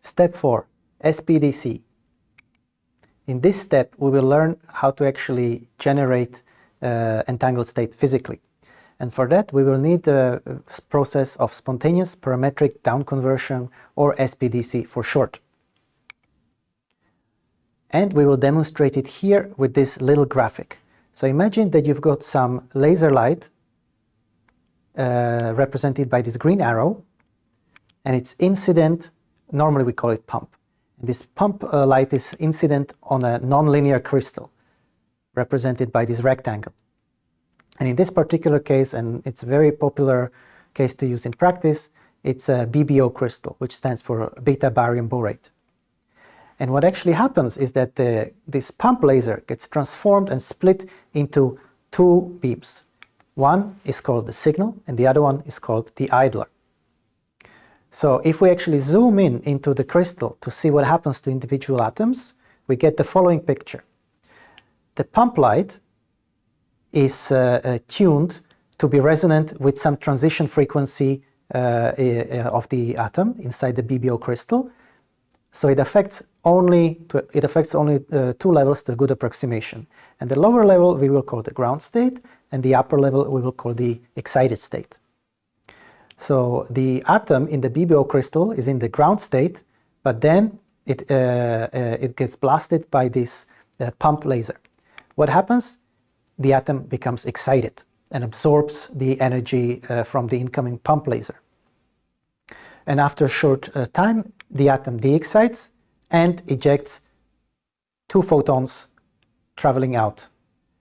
Step 4. SPDC. In this step, we will learn how to actually generate uh, entangled state physically. And for that, we will need the process of spontaneous parametric down conversion, or SPDC for short. And we will demonstrate it here with this little graphic. So imagine that you've got some laser light uh, represented by this green arrow, and it's incident, normally we call it pump. And this pump uh, light is incident on a nonlinear crystal, represented by this rectangle. And in this particular case, and it's a very popular case to use in practice, it's a BBO crystal, which stands for beta barium borate. And what actually happens is that the, this pump laser gets transformed and split into two beams. One is called the signal and the other one is called the idler. So if we actually zoom in into the crystal to see what happens to individual atoms, we get the following picture. The pump light is uh, uh, tuned to be resonant with some transition frequency uh, of the atom inside the BBO crystal. So it affects only to, it affects only uh, two levels to a good approximation. And the lower level we will call the ground state, and the upper level we will call the excited state. So the atom in the BBO crystal is in the ground state, but then it, uh, uh, it gets blasted by this pump laser. What happens? the atom becomes excited and absorbs the energy uh, from the incoming pump laser. And after a short uh, time, the atom de-excites and ejects two photons traveling out.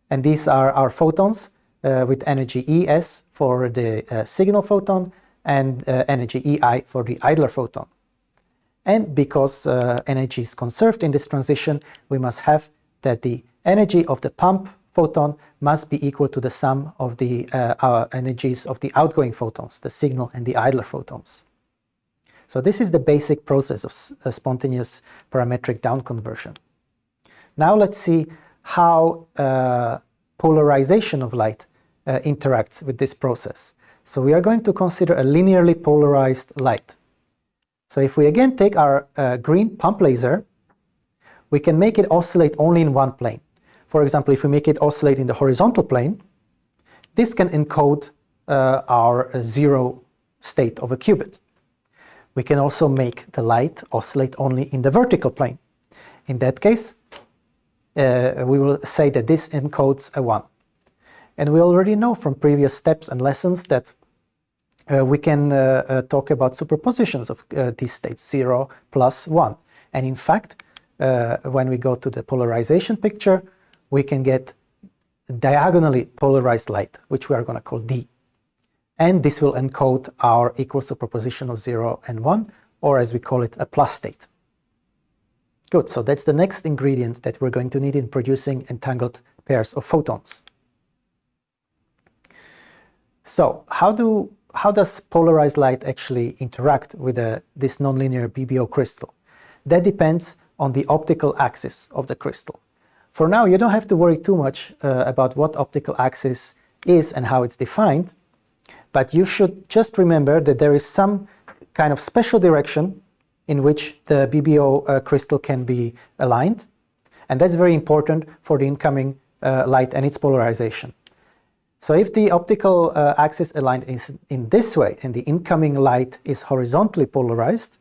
And these are our photons uh, with energy Es for the uh, signal photon and uh, energy Ei for the idler photon. And because uh, energy is conserved in this transition, we must have that the energy of the pump photon must be equal to the sum of the uh, energies of the outgoing photons, the signal and the idler photons. So this is the basic process of uh, spontaneous parametric down conversion. Now let's see how uh, polarization of light uh, interacts with this process. So we are going to consider a linearly polarized light. So if we again take our uh, green pump laser, we can make it oscillate only in one plane. For example, if we make it oscillate in the horizontal plane, this can encode uh, our zero state of a qubit. We can also make the light oscillate only in the vertical plane. In that case, uh, we will say that this encodes a 1. And we already know from previous steps and lessons that uh, we can uh, uh, talk about superpositions of these states, 0 plus 1. And in fact, when we go to the polarization picture, we can get diagonally polarized light, which we are going to call D. And this will encode our equal superposition of 0 and 1, or as we call it, a plus state. Good, so that's the next ingredient that we're going to need in producing entangled pairs of photons. So how, do, how does polarized light actually interact with a, this nonlinear BBO crystal? That depends on the optical axis of the crystal. For now, you don't have to worry too much uh, about what optical axis is and how it's defined, but you should just remember that there is some kind of special direction in which the BBO uh, crystal can be aligned, and that's very important for the incoming uh, light and its polarization. So if the optical uh, axis aligned is in this way and the incoming light is horizontally polarized,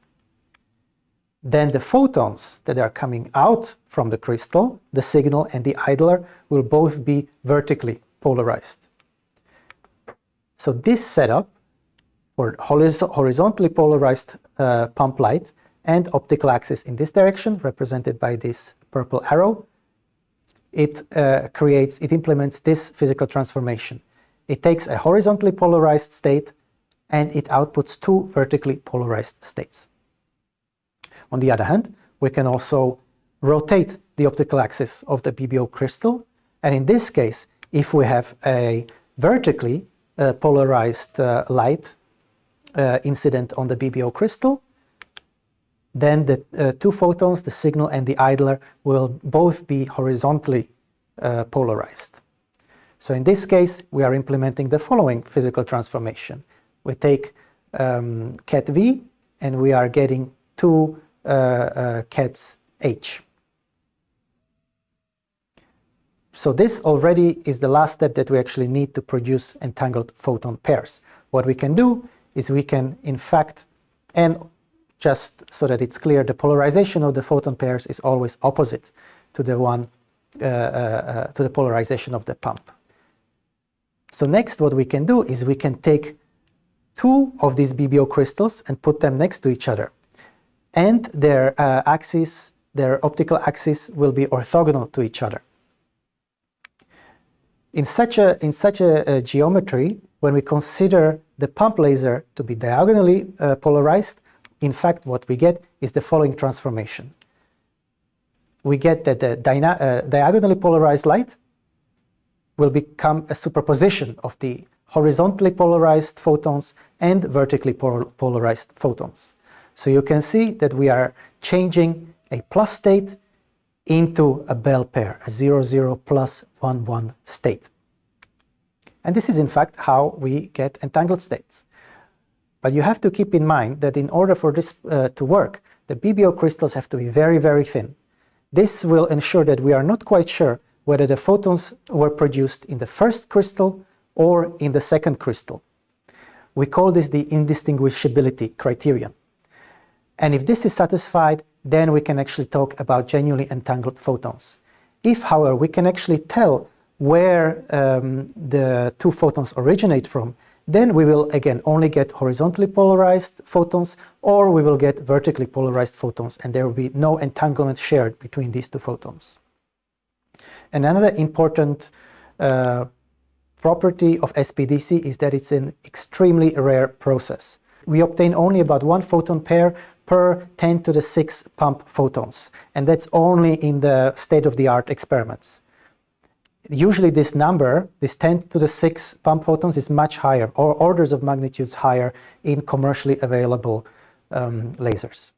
then the photons that are coming out from the crystal, the signal and the idler, will both be vertically polarized. So this setup for horizontally polarized uh, pump light and optical axis in this direction, represented by this purple arrow, it uh, creates, it implements this physical transformation. It takes a horizontally polarized state and it outputs two vertically polarized states. On the other hand, we can also rotate the optical axis of the BBO crystal. And in this case, if we have a vertically uh, polarized uh, light uh, incident on the BBO crystal, then the uh, two photons, the signal and the idler, will both be horizontally uh, polarized. So in this case, we are implementing the following physical transformation. We take um, ket V and we are getting two uh, uh, kets H. So this already is the last step that we actually need to produce entangled photon pairs. What we can do is we can in fact, and just so that it's clear, the polarization of the photon pairs is always opposite to the one uh, uh, uh, to the polarization of the pump. So next what we can do is we can take two of these BBO crystals and put them next to each other. And their uh, axis, their optical axis will be orthogonal to each other. In such a, in such a, a geometry, when we consider the pump laser to be diagonally uh, polarized, in fact what we get is the following transformation we get that the uh, diagonally polarized light will become a superposition of the horizontally polarized photons and vertically polarized photons. So you can see that we are changing a plus state into a Bell pair, a 0, 0 plus 1, 1 state. And this is in fact how we get entangled states. But you have to keep in mind that in order for this uh, to work, the BBO crystals have to be very, very thin. This will ensure that we are not quite sure whether the photons were produced in the first crystal or in the second crystal. We call this the indistinguishability criterion. And if this is satisfied, then we can actually talk about genuinely entangled photons. If, however, we can actually tell where um, the two photons originate from, then we will again only get horizontally polarized photons or we will get vertically polarized photons and there will be no entanglement shared between these two photons. And another important uh, property of SPDC is that it's an extremely rare process. We obtain only about one photon pair per 10 to the 6 pump photons and that's only in the state-of-the-art experiments usually this number, this 10 to the 6 pump photons is much higher, or orders of magnitudes higher in commercially available um, lasers.